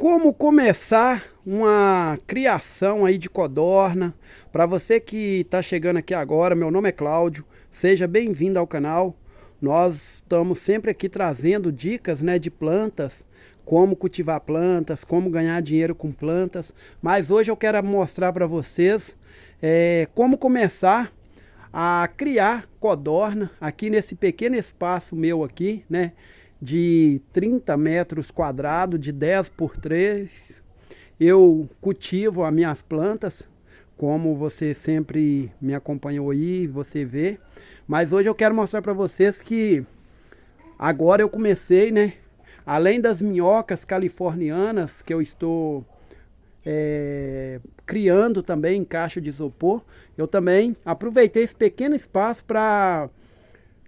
como começar uma criação aí de codorna. Para você que está chegando aqui agora, meu nome é Cláudio, seja bem-vindo ao canal. Nós estamos sempre aqui trazendo dicas né, de plantas, como cultivar plantas, como ganhar dinheiro com plantas. Mas hoje eu quero mostrar para vocês é, como começar a criar codorna aqui nesse pequeno espaço meu aqui, né? De 30 metros quadrados, de 10 por 3. Eu cultivo as minhas plantas, como você sempre me acompanhou aí, você vê. Mas hoje eu quero mostrar para vocês que agora eu comecei, né? Além das minhocas californianas que eu estou é, criando também em caixa de isopor, eu também aproveitei esse pequeno espaço para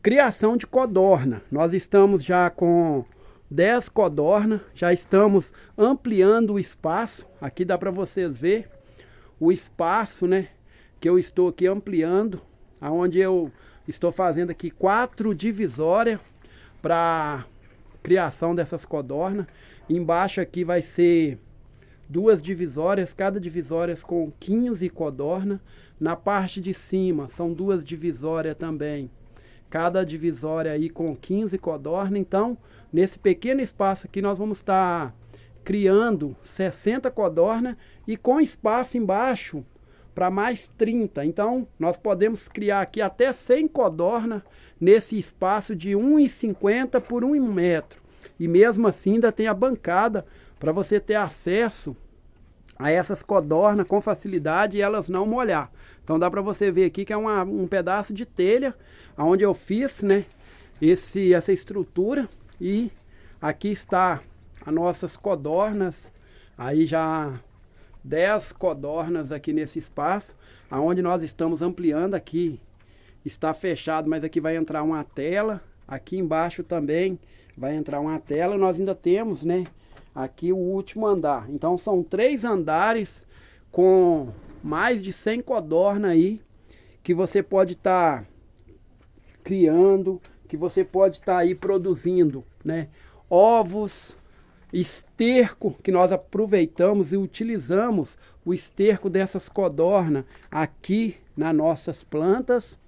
Criação de codorna. Nós estamos já com 10 codorna, já estamos ampliando o espaço. Aqui dá para vocês ver o espaço, né? Que eu estou aqui ampliando, aonde eu estou fazendo aqui quatro divisórias para criação dessas codornas. Embaixo aqui vai ser duas divisórias, cada divisória com 15 codorna. Na parte de cima são duas divisórias também cada divisória aí com 15 codorna. Então, nesse pequeno espaço aqui, nós vamos estar tá criando 60 codorna e com espaço embaixo para mais 30. Então, nós podemos criar aqui até 100 codorna nesse espaço de 1,50 por 1 metro. E mesmo assim ainda tem a bancada para você ter acesso a essas codornas com facilidade e elas não molhar. Então dá para você ver aqui que é uma, um pedaço de telha onde eu fiz né, esse, essa estrutura. E aqui está as nossas codornas, aí já 10 codornas aqui nesse espaço, aonde nós estamos ampliando. Aqui, está fechado, mas aqui vai entrar uma tela, aqui embaixo também vai entrar uma tela, nós ainda temos, né, aqui o último andar. Então são três andares com mais de 100 codorna aí que você pode estar tá criando, que você pode estar tá aí produzindo, né? Ovos, esterco que nós aproveitamos e utilizamos o esterco dessas codorna aqui nas nossas plantas.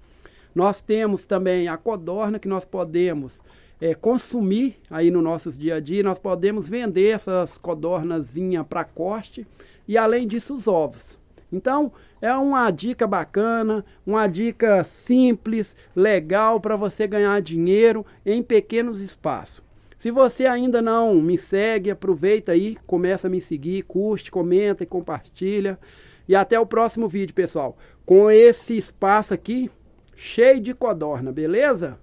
Nós temos também a codorna que nós podemos é, consumir aí no nossos dia a dia. Nós podemos vender essas codornazinhas para corte e além disso os ovos. Então é uma dica bacana, uma dica simples, legal para você ganhar dinheiro em pequenos espaços. Se você ainda não me segue, aproveita aí, começa a me seguir, curte, comenta e compartilha. E até o próximo vídeo, pessoal. Com esse espaço aqui cheio de codorna, beleza?